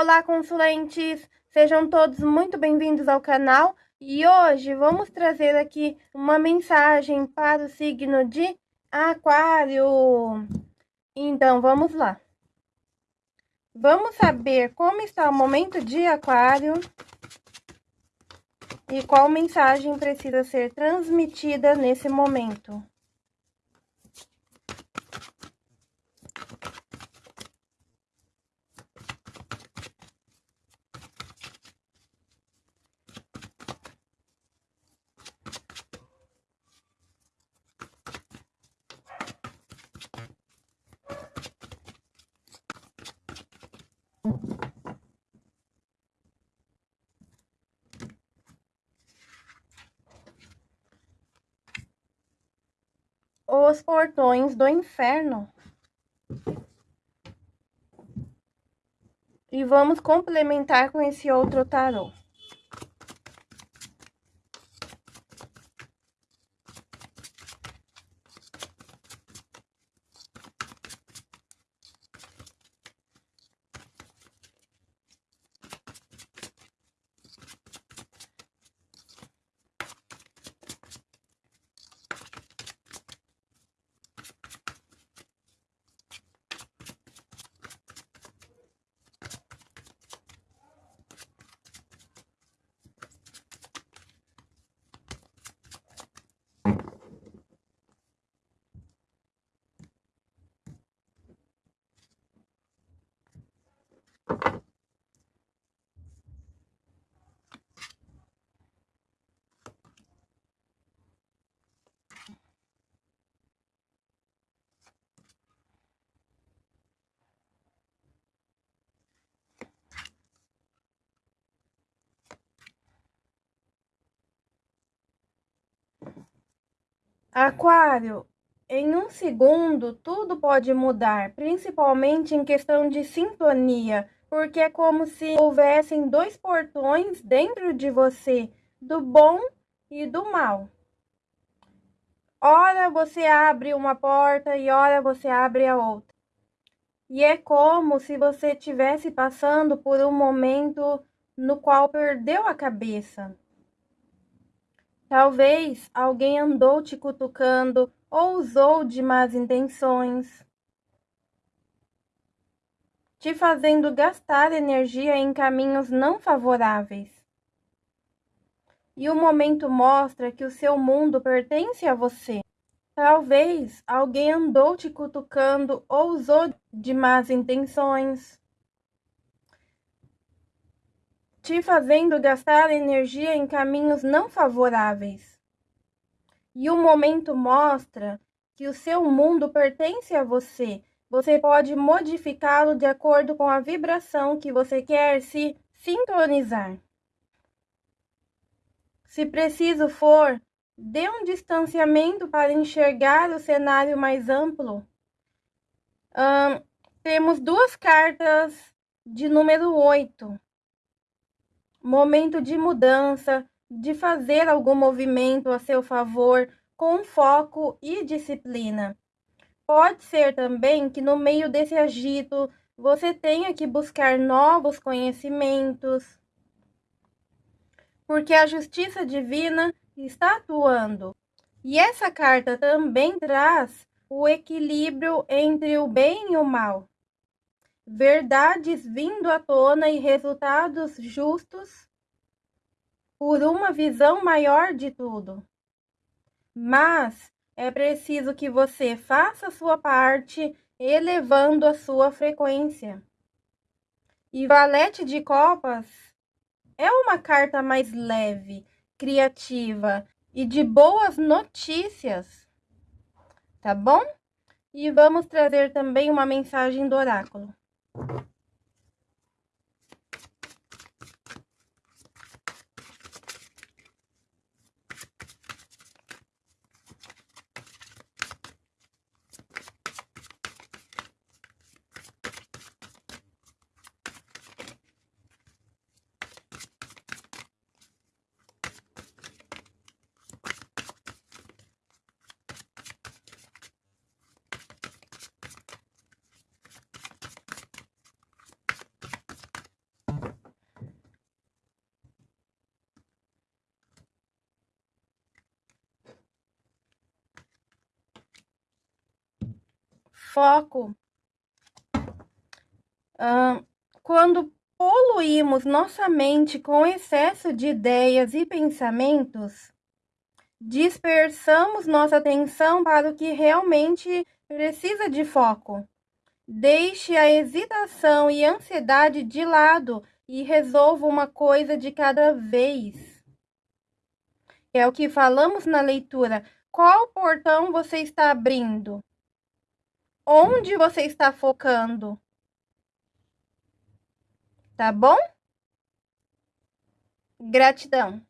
Olá, consulentes! Sejam todos muito bem-vindos ao canal e hoje vamos trazer aqui uma mensagem para o signo de Aquário. Então, vamos lá. Vamos saber como está o momento de Aquário e qual mensagem precisa ser transmitida nesse momento. Os portões do inferno. E vamos complementar com esse outro tarô. Aquário, em um segundo tudo pode mudar, principalmente em questão de sintonia, porque é como se houvessem dois portões dentro de você, do bom e do mal. Ora você abre uma porta e ora você abre a outra. E é como se você estivesse passando por um momento no qual perdeu a cabeça. Talvez alguém andou te cutucando ou usou de más intenções, te fazendo gastar energia em caminhos não favoráveis. E o momento mostra que o seu mundo pertence a você. Talvez alguém andou te cutucando ou usou de más intenções. Te fazendo gastar energia em caminhos não favoráveis. E o momento mostra que o seu mundo pertence a você. Você pode modificá-lo de acordo com a vibração que você quer se sintonizar. Se preciso for, dê um distanciamento para enxergar o cenário mais amplo. temos duas cartas de número 8 momento de mudança, de fazer algum movimento a seu favor com foco e disciplina. Pode ser também que no meio desse agito você tenha que buscar novos conhecimentos, porque a justiça divina está atuando. E essa carta também traz o equilíbrio entre o bem e o mal verdades vindo à tona e resultados justos por uma visão maior de tudo. Mas é preciso que você faça a sua parte elevando a sua frequência. E Valete de Copas é uma carta mais leve, criativa e de boas notícias. Tá bom? E vamos trazer também uma mensagem do oráculo. you foco, quando poluímos nossa mente com excesso de ideias e pensamentos, dispersamos nossa atenção para o que realmente precisa de foco. Deixe a hesitação e ansiedade de lado e resolva uma coisa de cada vez. É o que falamos na leitura. Qual portão você está abrindo? Onde você está focando? Tá bom? Gratidão.